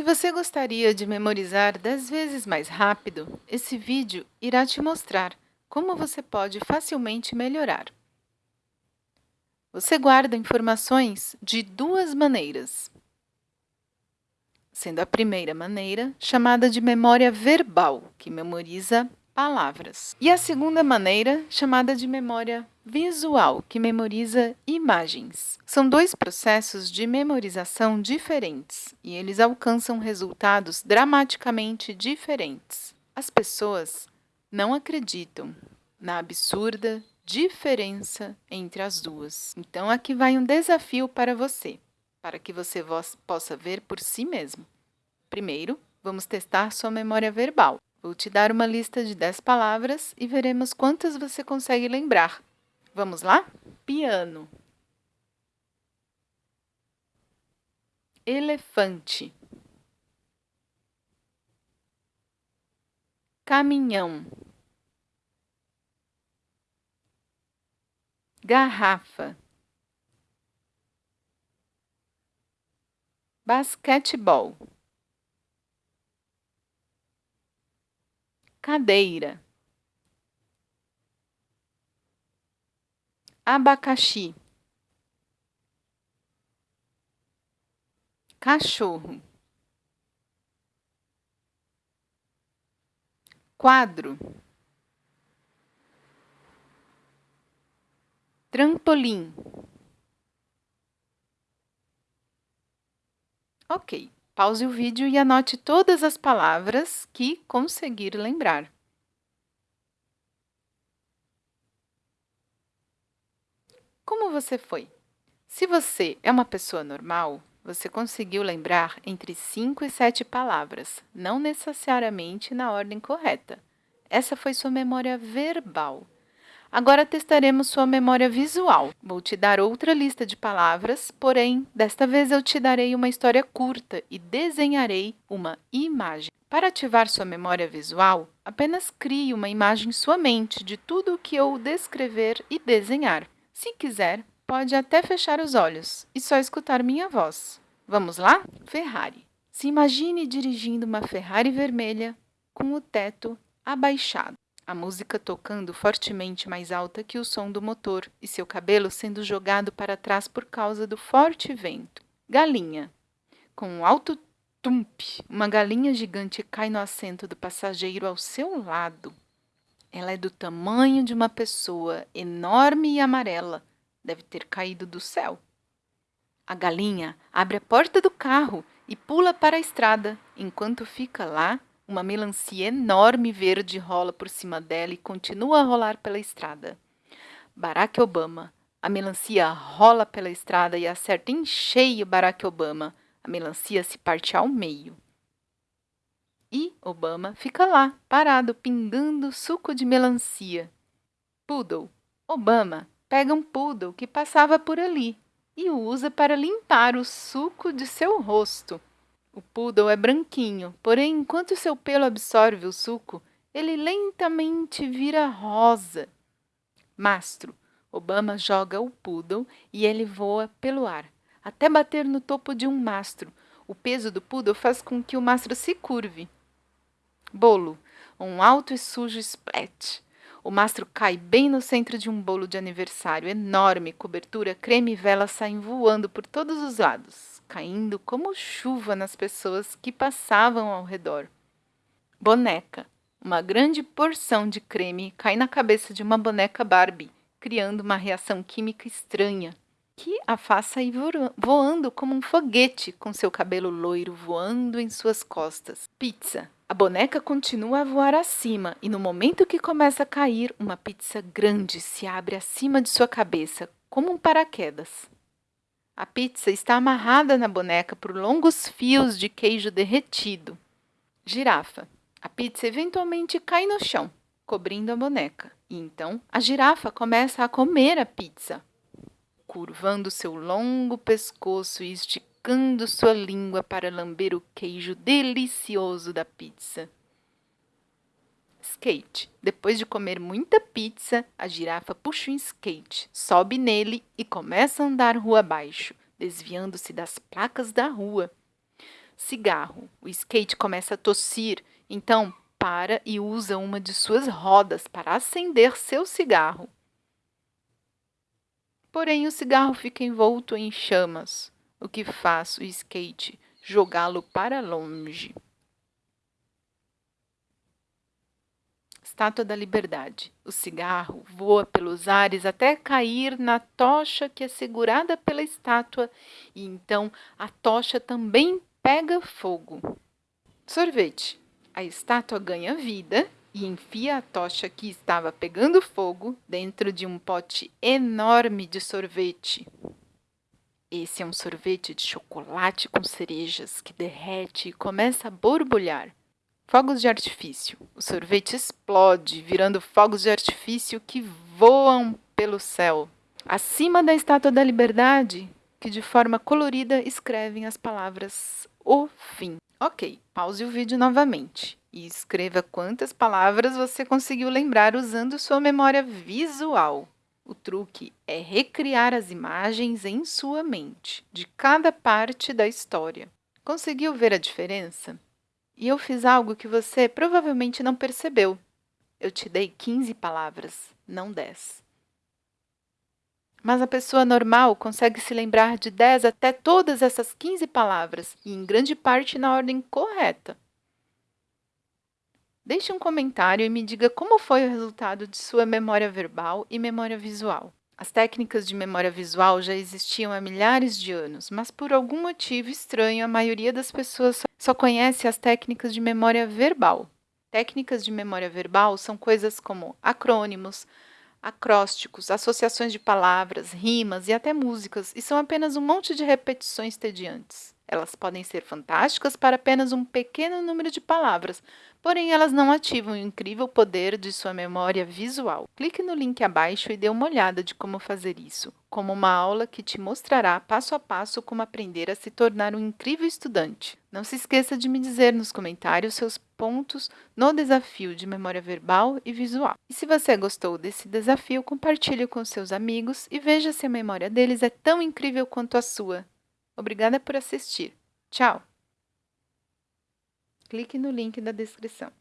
Se você gostaria de memorizar 10 vezes mais rápido, esse vídeo irá te mostrar como você pode facilmente melhorar. Você guarda informações de duas maneiras, sendo a primeira maneira chamada de memória verbal, que memoriza palavras, e a segunda maneira chamada de memória visual, que memoriza imagens. São dois processos de memorização diferentes e eles alcançam resultados dramaticamente diferentes. As pessoas não acreditam na absurda diferença entre as duas. Então, aqui vai um desafio para você, para que você possa ver por si mesmo. Primeiro, vamos testar sua memória verbal. Vou te dar uma lista de 10 palavras e veremos quantas você consegue lembrar. Vamos lá? Piano. Elefante. Caminhão. Garrafa. Basquetebol. Cadeira. abacaxi, cachorro, quadro, trampolim. Ok, pause o vídeo e anote todas as palavras que conseguir lembrar. Como você foi? Se você é uma pessoa normal, você conseguiu lembrar entre 5 e 7 palavras, não necessariamente na ordem correta. Essa foi sua memória verbal. Agora testaremos sua memória visual. Vou te dar outra lista de palavras, porém, desta vez eu te darei uma história curta e desenharei uma imagem. Para ativar sua memória visual, apenas crie uma imagem em sua mente de tudo o que eu descrever e desenhar. Se quiser, pode até fechar os olhos e só escutar minha voz. Vamos lá? Ferrari. Se imagine dirigindo uma Ferrari vermelha com o teto abaixado, a música tocando fortemente mais alta que o som do motor e seu cabelo sendo jogado para trás por causa do forte vento. Galinha. Com um alto tump, uma galinha gigante cai no assento do passageiro ao seu lado. Ela é do tamanho de uma pessoa, enorme e amarela. Deve ter caído do céu. A galinha abre a porta do carro e pula para a estrada. Enquanto fica lá, uma melancia enorme verde rola por cima dela e continua a rolar pela estrada. Barack Obama. A melancia rola pela estrada e acerta em cheio Barack Obama. A melancia se parte ao meio. E Obama fica lá, parado, pingando suco de melancia. Poodle. Obama pega um poodle que passava por ali e o usa para limpar o suco de seu rosto. O poodle é branquinho, porém, enquanto seu pelo absorve o suco, ele lentamente vira rosa. Mastro. Obama joga o poodle e ele voa pelo ar, até bater no topo de um mastro. O peso do poodle faz com que o mastro se curve. Bolo. Um alto e sujo splat. O mastro cai bem no centro de um bolo de aniversário enorme, cobertura, creme e vela saem voando por todos os lados, caindo como chuva nas pessoas que passavam ao redor. Boneca. Uma grande porção de creme cai na cabeça de uma boneca Barbie, criando uma reação química estranha, que a faça ir voando como um foguete, com seu cabelo loiro voando em suas costas. Pizza. A boneca continua a voar acima e no momento que começa a cair, uma pizza grande se abre acima de sua cabeça, como um paraquedas. A pizza está amarrada na boneca por longos fios de queijo derretido. Girafa. A pizza eventualmente cai no chão, cobrindo a boneca. E então a girafa começa a comer a pizza, curvando seu longo pescoço e esticando sua língua para lamber o queijo delicioso da pizza. Skate. Depois de comer muita pizza, a girafa puxa um skate, sobe nele e começa a andar rua abaixo, desviando-se das placas da rua. Cigarro. O skate começa a tossir, então para e usa uma de suas rodas para acender seu cigarro. Porém, o cigarro fica envolto em chamas, o que faz o skate jogá-lo para longe. Estátua da Liberdade. O cigarro voa pelos ares até cair na tocha que é segurada pela estátua, e então a tocha também pega fogo. Sorvete. A estátua ganha vida e enfia a tocha que estava pegando fogo dentro de um pote enorme de sorvete. Esse é um sorvete de chocolate com cerejas que derrete e começa a borbulhar. Fogos de artifício. O sorvete explode, virando fogos de artifício que voam pelo céu. Acima da Estátua da Liberdade, que de forma colorida escrevem as palavras O Fim. Ok, pause o vídeo novamente e escreva quantas palavras você conseguiu lembrar usando sua memória visual. O truque é recriar as imagens em sua mente, de cada parte da história. Conseguiu ver a diferença? E eu fiz algo que você provavelmente não percebeu. Eu te dei 15 palavras, não 10. Mas a pessoa normal consegue se lembrar de 10 até todas essas 15 palavras, e em grande parte na ordem correta. Deixe um comentário e me diga como foi o resultado de sua memória verbal e memória visual. As técnicas de memória visual já existiam há milhares de anos, mas por algum motivo estranho, a maioria das pessoas só conhece as técnicas de memória verbal. Técnicas de memória verbal são coisas como acrônimos, acrósticos, associações de palavras, rimas e até músicas, e são apenas um monte de repetições tediantes. Elas podem ser fantásticas para apenas um pequeno número de palavras, porém elas não ativam o incrível poder de sua memória visual. Clique no link abaixo e dê uma olhada de como fazer isso, como uma aula que te mostrará passo a passo como aprender a se tornar um incrível estudante. Não se esqueça de me dizer nos comentários seus pontos no desafio de memória verbal e visual. E se você gostou desse desafio, compartilhe com seus amigos e veja se a memória deles é tão incrível quanto a sua. Obrigada por assistir. Tchau! Clique no link da descrição.